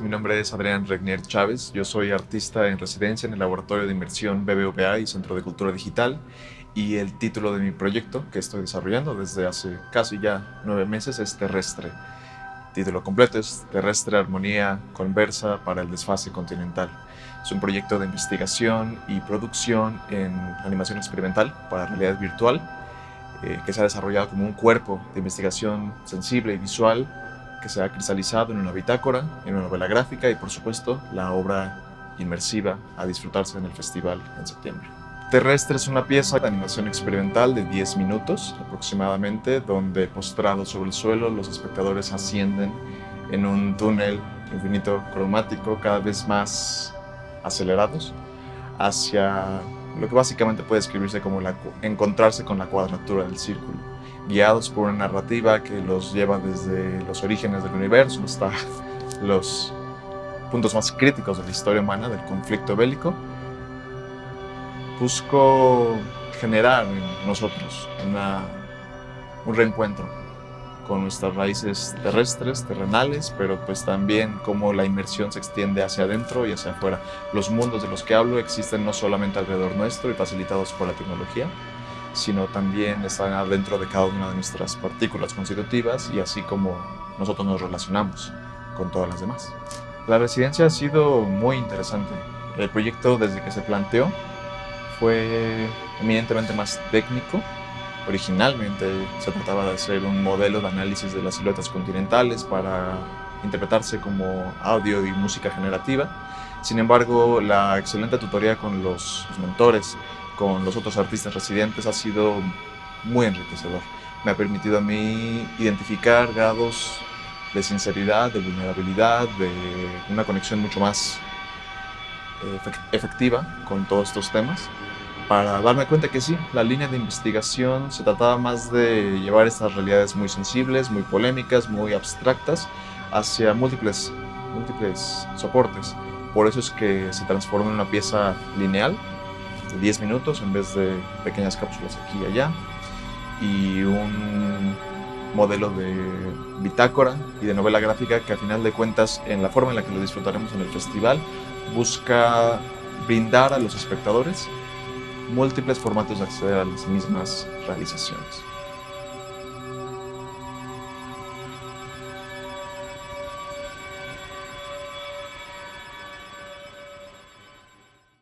Mi nombre es Adrián Regnier Chávez, yo soy artista en residencia en el Laboratorio de Inmersión BBVA y Centro de Cultura Digital y el título de mi proyecto que estoy desarrollando desde hace casi ya nueve meses es Terrestre. El título completo es Terrestre Armonía Conversa para el Desfase Continental. Es un proyecto de investigación y producción en animación experimental para realidad virtual eh, que se ha desarrollado como un cuerpo de investigación sensible y visual que se ha cristalizado en una bitácora, en una novela gráfica y por supuesto la obra inmersiva a disfrutarse en el festival en septiembre. Terrestre es una pieza de animación experimental de 10 minutos aproximadamente, donde postrados sobre el suelo los espectadores ascienden en un túnel infinito cromático cada vez más acelerados hacia lo que básicamente puede escribirse como la, encontrarse con la cuadratura del círculo, guiados por una narrativa que los lleva desde los orígenes del universo hasta los puntos más críticos de la historia humana, del conflicto bélico, busco generar en nosotros un reencuentro con nuestras raíces terrestres, terrenales, pero pues también cómo la inmersión se extiende hacia adentro y hacia afuera. Los mundos de los que hablo existen no solamente alrededor nuestro y facilitados por la tecnología, sino también están adentro de cada una de nuestras partículas constitutivas y así como nosotros nos relacionamos con todas las demás. La residencia ha sido muy interesante. El proyecto desde que se planteó fue eminentemente más técnico. Originalmente se trataba de hacer un modelo de análisis de las siluetas continentales para interpretarse como audio y música generativa. Sin embargo, la excelente tutoría con los, mentores, con los otros artistas residentes ha sido muy enriquecedor. Me ha permitido a mí identificar grados de sinceridad, de vulnerabilidad, de una conexión mucho más eh, efectiva con todos estos temas para darme cuenta que sí, la línea de investigación se trataba más de llevar estas realidades muy sensibles, muy polémicas, muy abstractas hacia múltiples, múltiples soportes. Por eso es que se transforma en una pieza lineal de 10 minutos en vez de pequeñas cápsulas aquí y allá y un modelo de bitácora y de novela gráfica que a final de cuentas en la forma en la que lo disfrutaremos en el festival busca brindar a los espectadores múltiples formatos de acceder a las mismas realizaciones.